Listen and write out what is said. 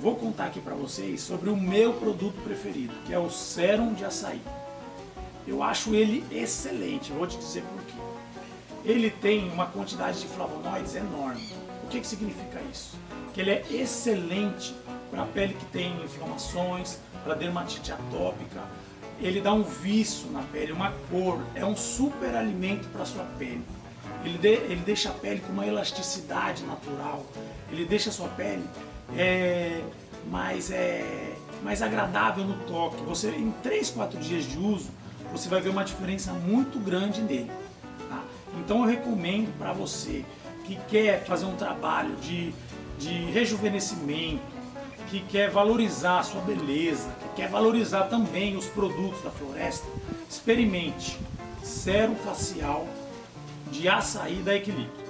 vou contar aqui para vocês sobre o meu produto preferido, que é o Serum de Açaí. Eu acho ele excelente, vou te dizer por quê. Ele tem uma quantidade de flavonoides enorme. O que, que significa isso? Que ele é excelente para a pele que tem inflamações, para dermatite atópica, ele dá um viço na pele, uma cor, é um super alimento para sua pele. Ele, de, ele deixa a pele com uma elasticidade natural, ele deixa a sua pele é, mais, é, mais agradável no toque. Você, em 3, 4 dias de uso, você vai ver uma diferença muito grande nele. Tá? Então eu recomendo para você que quer fazer um trabalho de, de rejuvenescimento, que quer valorizar a sua beleza, que quer valorizar também os produtos da floresta, experimente Sérum Facial de Açaí da Equilíbrio.